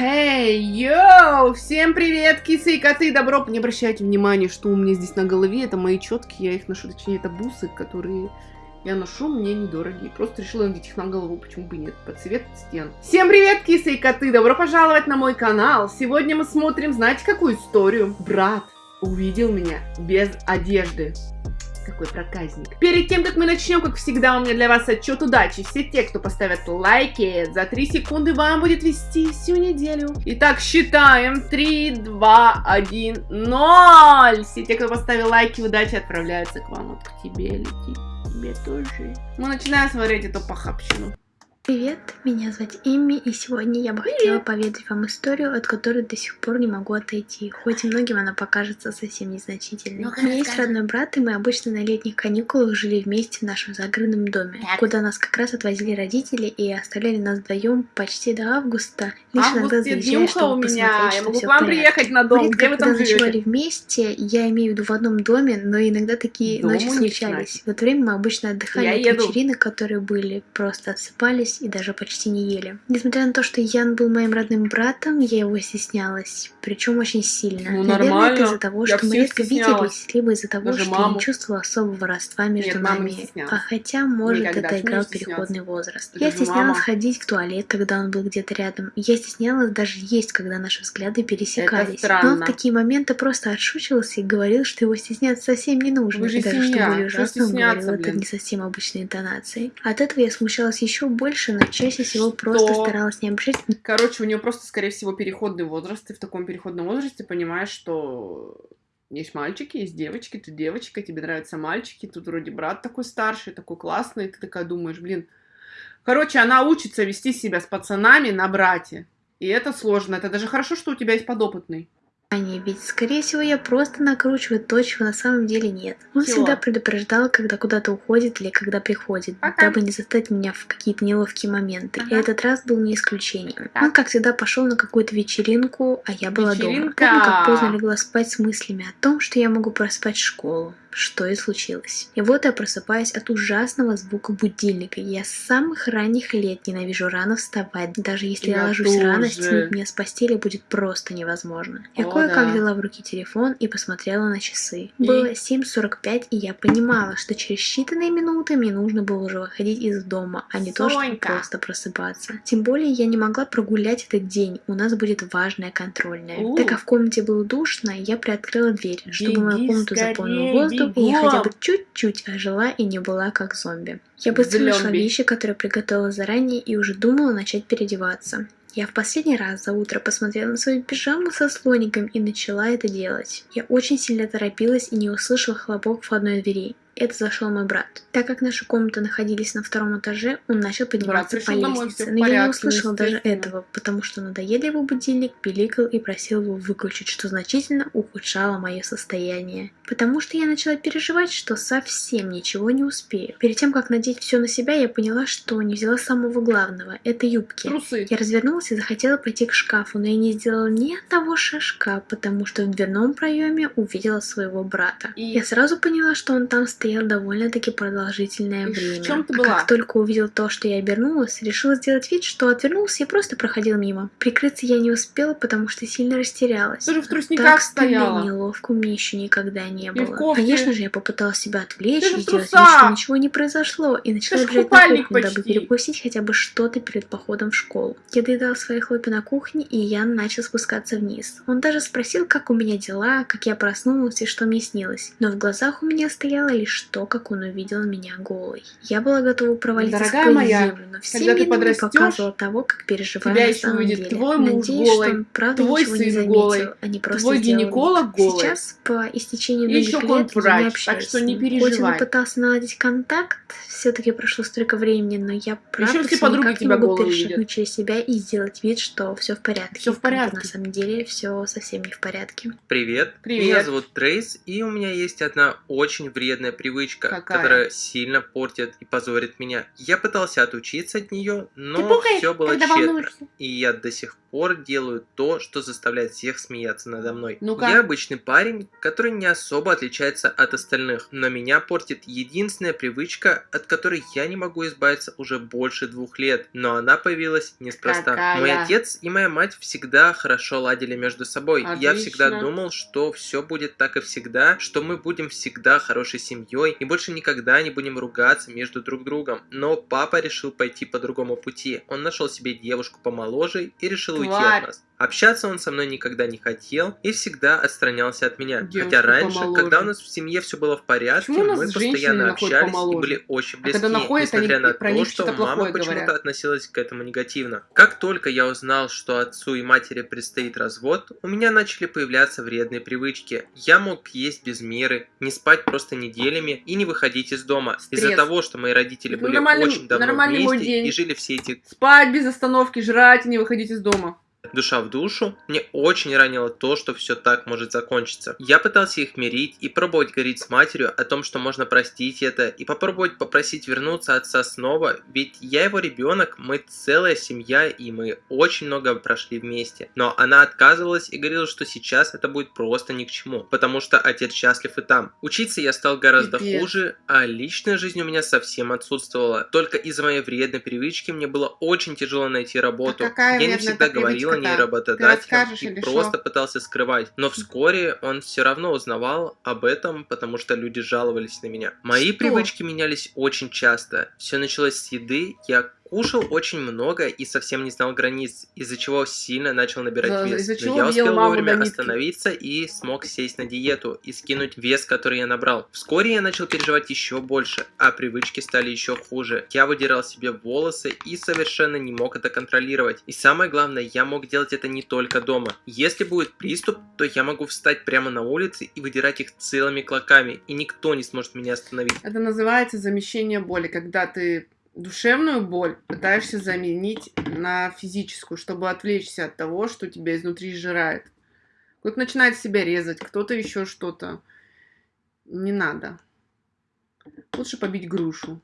Эй, йоу! Всем привет, кисы и коты! Добро! Не обращайте внимания, что у меня здесь на голове. Это мои четки, я их ношу, точнее, это бусы, которые я ношу, мне недорогие. Просто решила надеть их на голову, почему бы нет, под цвет стен. Всем привет, кисы и коты! Добро пожаловать на мой канал! Сегодня мы смотрим, знаете, какую историю? Брат увидел меня без одежды какой проказник. Перед тем, как мы начнем, как всегда, у меня для вас отчет удачи. Все те, кто поставят лайки, за 3 секунды вам будет вести всю неделю. Итак, считаем. 3, 2, 1, 0. Все те, кто поставил лайки, удачи отправляются к вам. Вот к тебе летит. Тебе тоже. Мы начинаем смотреть эту похабщину. Привет, меня зовут Эмми, и сегодня я бы хотела поведать вам историю, от которой до сих пор не могу отойти, хоть и многим она покажется совсем незначительной. Ну, У меня есть родной брат, и мы обычно на летних каникулах жили вместе в нашем загородном доме, так. куда нас как раз отвозили родители и оставляли нас вдвоем почти до августа, лишь Август иногда заезжая, чтобы у меня. посмотреть, я могу к вам приехать на дом, мы где вы там ночевали вместе, я имею в виду в одном доме, но иногда такие Дому ночи случались. В это время мы обычно отдыхали я от еду. вечеринок, которые были, просто отсыпались и даже почти не ели. Несмотря на то, что Ян был моим родным братом, я его стеснялась, причем очень сильно. Ну, Наверное, нормально. это из-за того, что мы редко виделись, либо из-за того, даже что маму. я не чувствовала особого родства между Нет, нами. А хотя, может, Никогда. это играл переходный возраст. Даже я стеснялась мама. ходить в туалет, когда он был где-то рядом. Я стеснялась даже есть, когда наши взгляды пересекались. Но он в такие моменты просто отшучивался и говорил, что его стесняться совсем не нужно. Вы же и даже семья. что более ужасно, он говорил блин. это не совсем обычной интонацией. От этого я смущалась еще больше, но чаще всего просто что... старалась не обращать. Короче, у нее просто, скорее всего, переходный возраст, и в таком переходном возрасте понимаешь, что есть мальчики, есть девочки, ты девочка, тебе нравятся мальчики, тут вроде брат такой старший, такой классный, ты такая думаешь, блин. Короче, она учится вести себя с пацанами на брате. И это сложно. Это даже хорошо, что у тебя есть подопытный. Ани, ведь, скорее всего, я просто накручиваю то, чего на самом деле нет. Он Чего? всегда предупреждал, когда куда-то уходит или когда приходит, Пока. дабы не застать меня в какие-то неловкие моменты. Ага. И этот раз был не исключением. Так. Он, как всегда, пошел на какую-то вечеринку, а я была Вечеринка. дома. Помню, как поздно легла спать с мыслями о том, что я могу проспать школу что и случилось. И вот я просыпаюсь от ужасного звука будильника. Я с самых ранних лет ненавижу рано вставать. Даже если я, я ложусь тоже. рано, стянуть меня с постели будет просто невозможно. Я кое-как взяла в руки телефон и посмотрела на часы. И? Было 7.45, и я понимала, что через считанные минуты мне нужно было уже выходить из дома, а не Сонька. то, чтобы просто просыпаться. Тем более я не могла прогулять этот день. У нас будет важная контрольная. У. Так как в комнате было душно, я приоткрыла дверь, чтобы мою комнату заполнил воздух, и я хотя бы чуть-чуть ожила и не была как зомби. Я быстро нашла вещи, которые приготовила заранее, и уже думала начать переодеваться. Я в последний раз за утро посмотрела на свою пижаму со слоником и начала это делать. Я очень сильно торопилась и не услышала хлопок входной двери это зашел мой брат. Так как наши комнаты находились на втором этаже, он начал подниматься по лестнице. Но я не услышал даже этого, потому что надоедливый будильник пиликал и просил его выключить, что значительно ухудшало мое состояние. Потому что я начала переживать, что совсем ничего не успею. Перед тем, как надеть все на себя, я поняла, что не взяла самого главного. Это юбки. Трусы. Я развернулась и захотела пойти к шкафу, но я не сделала ни одного шажка, потому что в дверном проеме увидела своего брата. И... Я сразу поняла, что он там стоит стоял довольно-таки продолжительное и время. В чем ты была? А как только увидел то, что я обернулась, решила сделать вид, что отвернулся и просто проходил мимо. Прикрыться я не успела, потому что сильно растерялась. Ты же в трусниках так стояла. неловко мне еще никогда не было. Конечно же, я попыталась себя отвлечь и сделать вид, что ничего не произошло, и начала бежать на кухню, почти. дабы перекусить хотя бы что-то перед походом в школу. Я доедала свои хлопья на кухне, и Ян начал спускаться вниз. Он даже спросил, как у меня дела, как я проснулась и что мне снилось. Но в глазах у меня стояла лишь лишь то, как он увидел меня голой. Я была готова провалиться Дорогая сквозь моя, землю, но всеми видами показывала того, как переживаю тебя на самом увидит деле. твой муж Надеюсь, голый, что он правда твой ничего сын не заметил, голый, а не просто твой гинеколог голый. Сейчас, по истечению многих лет, он врач, я не общаюсь так что не переживай. Хоть он пытался наладить контакт, все-таки прошло столько времени, но я правда все подруги никак не могу перешагнуть через себя и сделать вид, что все в порядке. Все в порядке. На самом деле все совсем не в порядке. Привет. Привет. Меня зовут Трейс, и у меня есть одна очень вредная привычка, Какая? которая сильно портит и позорит меня. Я пытался отучиться от нее, но все было тщетно. волнуешься. И я до сих пор делаю то, что заставляет всех смеяться надо мной. Ну-ка. Я обычный парень, который не особо отличается от остальных, но меня портит единственная привычка, от которой я не могу избавиться уже больше двух лет, но она появилась неспроста. Какая? Мой отец и моя мать всегда хорошо ладили между собой. Я всегда Отлично. думал, что все будет так и всегда, что мы будем всегда хорошей семьей и больше никогда не будем ругаться между друг другом. Но папа решил пойти по другому пути. Он нашел себе девушку помоложе и решил уйти Тварь. от нас. Общаться он со мной никогда не хотел и всегда отстранялся от меня. Девушку Хотя раньше, помоложе. когда у нас в семье все было в порядке, мы постоянно общались помоложе? и были очень А близки, когда находят, несмотря они на то, что мама почему-то относилась к этому негативно. Как только я узнал, что отцу и матери предстоит развод, у меня начали появляться вредные привычки. Я мог есть без меры, не спать просто неделями и не выходить из дома. Из-за того, что мои родители Это были очень давно вместе и жили все эти Спать без остановки, жрать и не выходить из дома. Душа в душу, мне очень ранило то, что все так может закончиться. Я пытался их мирить и пробовать говорить с матерью о том, что можно простить это, и попробовать попросить вернуться отца снова, ведь я его ребенок, мы целая семья, и мы очень много прошли вместе. Но она отказывалась и говорила, что сейчас это будет просто ни к чему, потому что отец счастлив и там. Учиться я стал гораздо Пипец. хуже, а личная жизнь у меня совсем отсутствовала. Только из-за моей вредной привычки мне было очень тяжело найти работу. А я не всегда эта работодателям расскажешь и или просто шо? пытался скрывать. Но вскоре он все равно узнавал об этом, потому что люди жаловались на меня. Мои Что? привычки менялись очень часто. Все началось с еды. Я кушал очень много и совсем не знал границ, из-за чего сильно начал набирать вес. Но я ел успел вовремя остановиться и смог сесть на диету и скинуть вес, который я набрал. Вскоре я начал переживать еще больше, а привычки стали еще хуже. Я выдирал себе волосы и совершенно не мог это контролировать. И самое главное, я мог делать это не только дома. Если будет приступ, то я могу встать прямо на улице и выдирать их целыми клоками, и никто не сможет меня остановить. Это называется замещение боли, когда ты душевную боль пытаешься заменить на физическую, чтобы отвлечься от того, что тебя изнутри сжирает. Кто-то начинает себя резать, кто-то еще что-то. Не надо. Лучше побить грушу.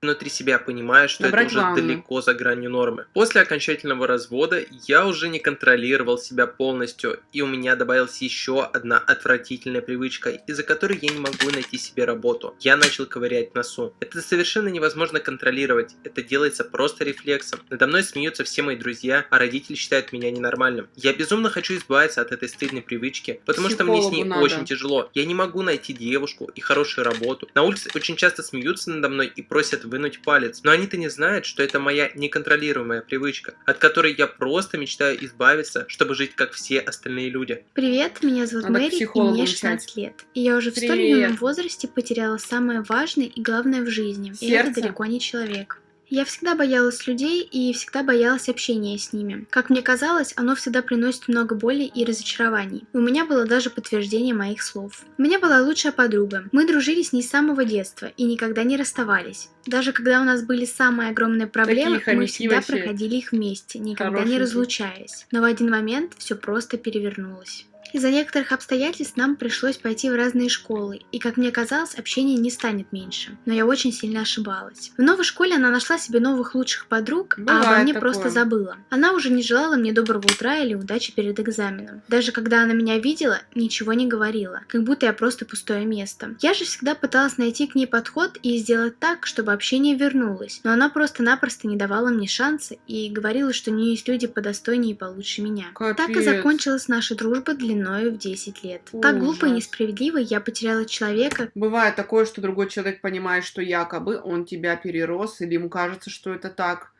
Внутри себя понимаю, что Набрать это уже ванну. далеко за гранью нормы. После окончательного развода я уже не контролировал себя полностью, и у меня добавилась еще одна отвратительная привычка, из-за которой я не могу найти себе работу. Я начал ковырять носу. Это совершенно невозможно контролировать, это делается просто рефлексом. Надо мной смеются все мои друзья, а родители считают меня ненормальным. Я безумно хочу избавиться от этой стыдной привычки, потому что мне с ней Психологу надо. очень тяжело. Я не могу найти девушку и хорошую работу. На улице очень часто смеются надо мной и просят вынуть палец, но они-то не знают, что это моя неконтролируемая привычка, от которой я просто мечтаю избавиться, чтобы жить как все остальные люди. Привет, меня зовут Надо к Мэри, и мне начать. 16 лет. И я уже в столь Привет. юном возрасте потеряла самое важное и главное в жизни. И это Сердце. далеко не человек. Я всегда боялась людей и всегда боялась общения с ними. Как мне казалось, оно всегда приносит много боли и разочарований. У меня было даже подтверждение моих слов. У меня была лучшая подруга. Мы дружили с ней с самого детства и никогда не расставались. Даже когда у нас были самые огромные проблемы, мы всегда проходили их вместе, никогда не разлучаясь. Но в один момент все просто перевернулось. Из-за некоторых обстоятельств нам пришлось пойти в разные школы, и, как мне казалось, общение не станет меньше. Но я очень сильно ошибалась. В новой школе она нашла себе новых лучших подруг, а обо Бывает мне такое. просто забыла. Она уже не желала мне доброго утра или удачи перед экзаменом. Даже когда она меня видела, ничего не говорила, как будто я просто пустое место. Я же всегда пыталась найти к ней подход и сделать так, чтобы общение вернулось, но она просто-напросто не давала мне шанса и говорила, что у нее есть люди подостойнее и получше меня. Так и Капец. закончилась наша дружба длиною в 10 лет. Так глупо и Ужас. несправедливо я потеряла человека, Бывает такое, что другой человек понимает, что якобы он тебя перерос, или ему кажется, что это так.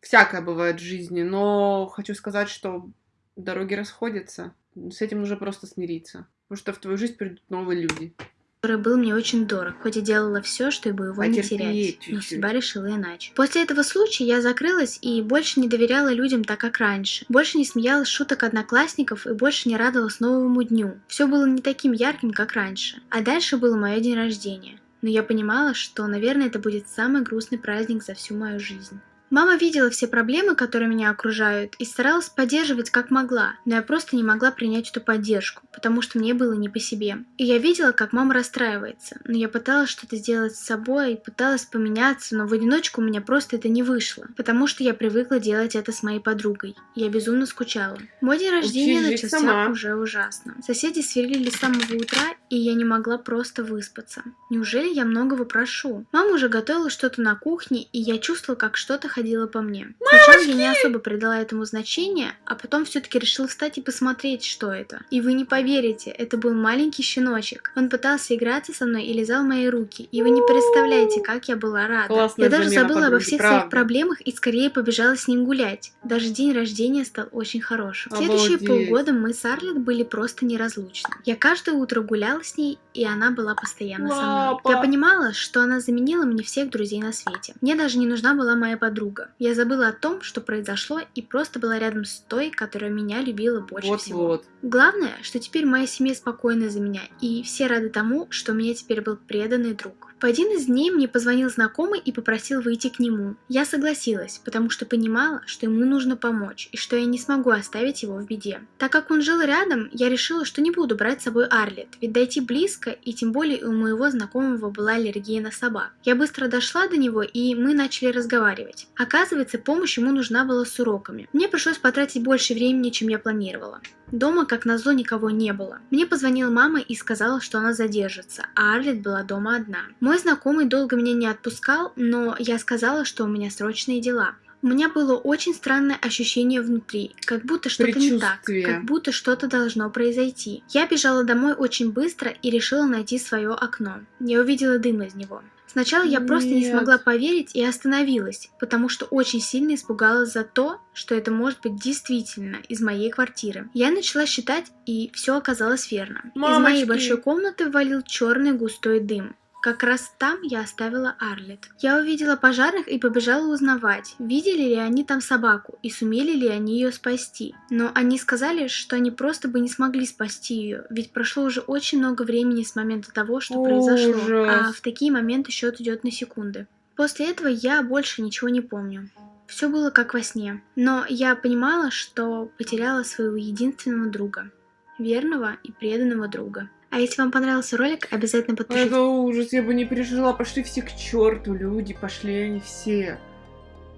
Всякое бывает в жизни, но хочу сказать, что дороги расходятся. С этим нужно просто смириться. Потому что в твою жизнь придут новые люди. Который был мне очень дорог, хоть и делала все, чтобы его не Потерпеть терять. Но чуть-чуть. судьба решила иначе. После этого случая я закрылась и больше не доверяла людям так, как раньше. Больше не смеялась шуток одноклассников и больше не радовалась новому дню. Все было не таким ярким, как раньше. А дальше был мое день рождения. Но я понимала, что, наверное, это будет самый грустный праздник за всю мою жизнь. Мама видела все проблемы, которые меня окружают, и старалась поддерживать как могла, но я просто не могла принять эту поддержку, потому что мне было не по себе. И я видела, как мама расстраивается, но я пыталась что-то сделать с собой, пыталась поменяться, но в одиночку у меня просто это не вышло, потому что я привыкла делать это с моей подругой. Я безумно скучала. Мой день рождения Учись начался сама. уже ужасно. Соседи сверлили с самого утра, и я не могла просто выспаться. Неужели я многого прошу? Мама уже готовила что-то на кухне, и я чувствовала, как что-то ходило по мне. Сначала я не особо придала этому значения, а потом все-таки решила встать и посмотреть, что это. И вы не поверите, это был маленький щеночек. Он пытался играться со мной и лизал мои руки. И вы не представляете, как я была рада. Классная я даже забыла обо подруги, всех правда. своих проблемах и скорее побежала с ним гулять. Даже день рождения стал очень хорошим. Следующие Обалдеть. полгода мы с Арлет были просто неразлучны. Я каждое утро гуляла с ней, и она была постоянно со мной. Я понимала, что она заменила мне всех друзей на свете. Мне даже не нужна была моя подруга. Я забыла о том, что произошло, и просто была рядом с той, которая меня любила больше всего. Вот-вот. Главное, что теперь моя семья спокойна за меня, и все рады тому, что у меня теперь был преданный друг. В один из дней мне позвонил знакомый и попросил выйти к нему. Я согласилась, потому что понимала, что ему нужно помочь, и что я не смогу оставить его в беде. Так как он жил рядом, я решила, что не буду брать с собой Арлет, ведь дойти близко, и тем более у моего знакомого была аллергия на собак. Я быстро дошла до него, и мы начали разговаривать. Оказывается, помощь ему нужна была с уроками. Мне пришлось потратить больше времени, чем я планировала. Дома, как назло, никого не было. Мне позвонила мама и сказала, что она задержится, а Арлет была дома одна. Мой знакомый долго меня не отпускал, но я сказала, что у меня срочные дела. У меня было очень странное ощущение внутри, как будто что-то не так, как будто что-то должно произойти. Я бежала домой очень быстро и решила найти свое окно. Я увидела дым из него. Сначала я просто не смогла поверить и остановилась, потому что очень сильно испугалась за то, что это может быть действительно из моей квартиры. Я начала считать, и все оказалось верно. Из моей Мамочки. большой комнаты валил черный густой дым. Как раз там я оставила Арлет. Я увидела пожарных и побежала узнавать, видели ли они там собаку и сумели ли они ее спасти. Но они сказали, что они просто бы не смогли спасти ее, ведь прошло уже очень много времени с момента того, что произошло, Ужас. а в такие моменты счет идет на секунды. После этого я больше ничего не помню. Все было как во сне, но я понимала, что потеряла своего единственного друга, верного и преданного друга. А если вам понравился ролик, обязательно подпишитесь. Это ужас, я бы не пережила. Пошли все к черту, люди, пошли они все.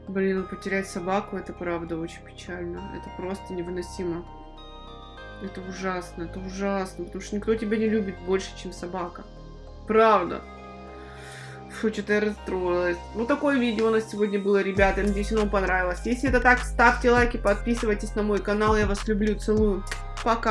Блин, ну потерять собаку, это правда очень печально. Это просто невыносимо. Это ужасно, это ужасно, потому что никто тебя не любит больше, чем собака. Правда. Фу, что-то я расстроилась. Ну, такое видео у нас сегодня было, ребята. Надеюсь, оно вам понравилось. Если это так, ставьте лайки, подписывайтесь на мой канал. Я вас люблю, целую. Пока.